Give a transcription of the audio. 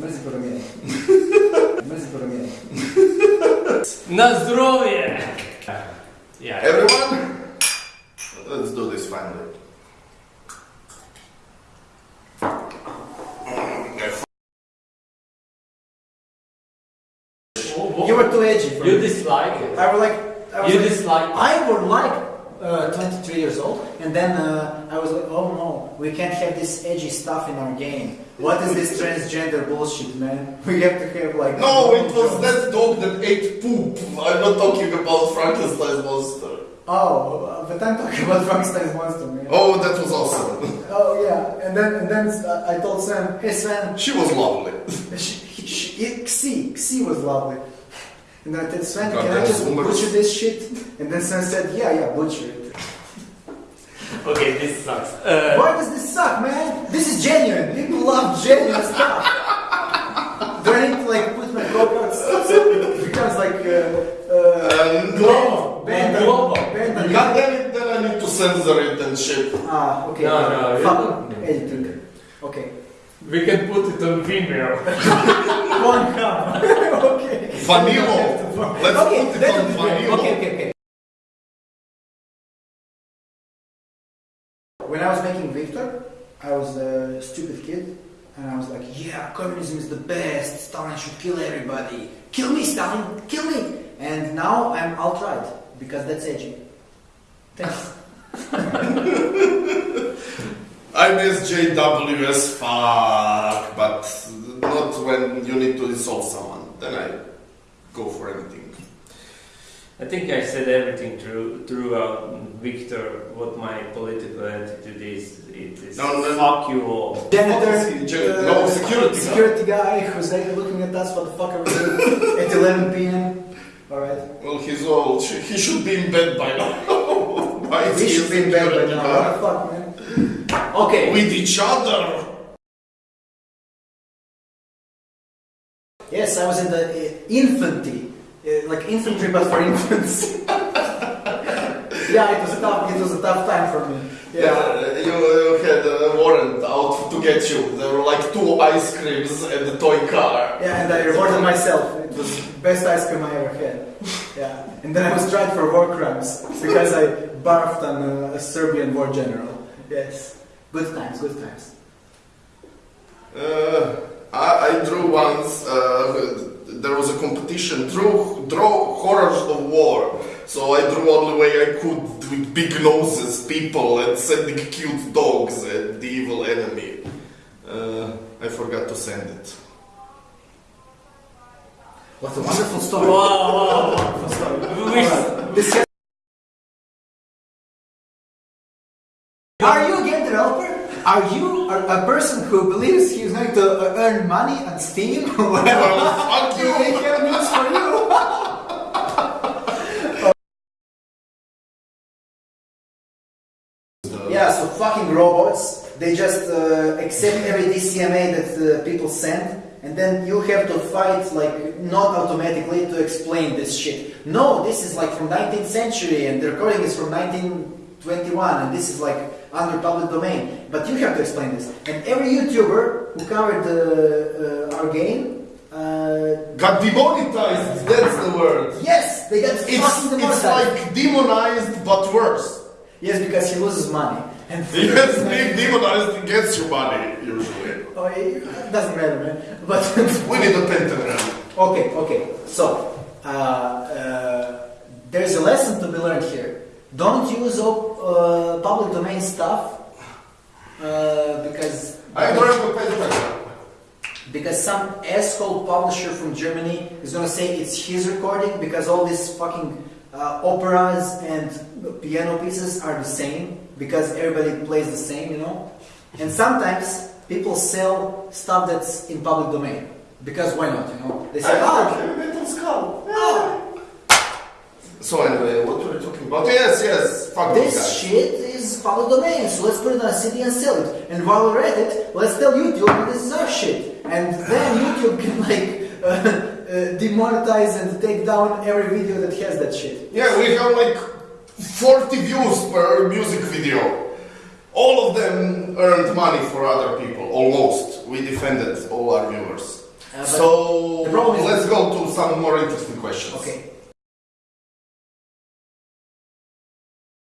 Mrzi promijenje. Mrzi promijenje. Na zdrowie! Yeah. Everyone, let's do this finally. Oh, oh. You were too edgy for You me. dislike it. I was like, I was You like, dislike it. I would like uh, 23 years old, and then uh, I was like, oh no, we can't have this edgy stuff in our game. What is this transgender bullshit, man? We have to have like. No, it was that dog that ate poop. I'm not talking about Frankenstein's monster. Oh, uh, but I'm talking about Frankenstein's monster, man. Oh, that was awesome. Oh, yeah, and then and then uh, I told Sam, hey Sam. she was lovely. she, she, Xi, Xi was lovely. And I said, Sven, God, can I just boomers. butcher this shit? And then Sven said, yeah, yeah, butcher it. Okay, this sucks. Uh, Why does this suck, man? This is genuine. People love genuine stuff. Do I need to like put my go-karts so it becomes like uh, uh, Uh, Global. band, Global. band, band, God damn it, then I need to censor it and shit. Ah, okay. No, no, you Fuck don't. editing. Okay. we can put it on Vimeo. One come. okay. Vanilo. Let's okay, put it on. Vanilo. Okay, okay, okay. When I was making Victor, I was a stupid kid, and I was like, "Yeah, communism is the best. Stalin should kill everybody. Kill me, Stalin. Kill me." And now I'm alt-right because that's edgy. Thanks. I'm SJW as fuck, but not when you need to insult someone. Then I go for anything. I think I said everything through, throughout Victor, what my political attitude is. It is No, no, no. fuck you all. Janitor, What is no, security guy. security guy who's like looking at us. What the fuck are we doing at 11 p.m.? All right. Well, he's old. He should be in bed by now. Why is We he should be in bed by now. What the fuck, man? Okay. With each other. Yes, I was in the uh, infantry, uh, like infantry but for infants. yeah, it was tough. It was a tough time for me. Yeah, Yeah. you, you had a warrant out to get you. There were like two ice creams and a toy car. Yeah, and I rewarded myself. It was the best ice cream I ever had. Yeah, and then I was tried for war crimes because I barfed on uh, a Serbian war general. Yes, good times, good times. Uh, I, I drew once. Uh, there was a competition. drew, draw horrors of war. So I drew all the way I could with big noses, people, and sending cute dogs at the evil enemy. Uh, I forgot to send it. What a wonderful story! Wow, wow, Wonderful story. We- Alright, this Are you a, a person who believes he's going to uh, earn money on Steam? well, Well, fuck you. Have news for you. Yeah, so fucking robots, they just uh, accept every DCMA that uh, people send, and then you have to fight, like, not automatically to explain this shit. No, this is like from 19th century, and the recording is from 1921, and this is like under public domain. But you have to explain this. And every YouTuber who covered uh, uh, our game, uh, Got demonetized. That's the word. yes, they got It's, fucking it's like demonized but worse. Yes, because he loses money. And being demonized gets you money, usually. Oh, it doesn't matter, man. But We need a pentagram. okay, okay. So uh, uh, there's a lesson to be learned here. Don't use op- uh, public domain stuff uh, because I learned the because some asshole publisher from Germany is gonna say it's his recording because all these fucking uh, operas and piano pieces are the same because everybody plays the same, you know. And sometimes people sell stuff that's in public domain because why not, you know? They say, I oh, metal skull. oh, So anyway, what were we talking about? Yes, yes, fuck this shit is public domain, so let's put it on a CD and sell it. And while we're at it, let's tell YouTube this is our shit. And then YouTube can like uh, uh, demonetize and take down every video that has that shit. Yeah, we have like 40 views per music video. All of them earned money for other people, almost. We defended all our viewers. but- so the problem is- let's go to some more interesting questions. Okay.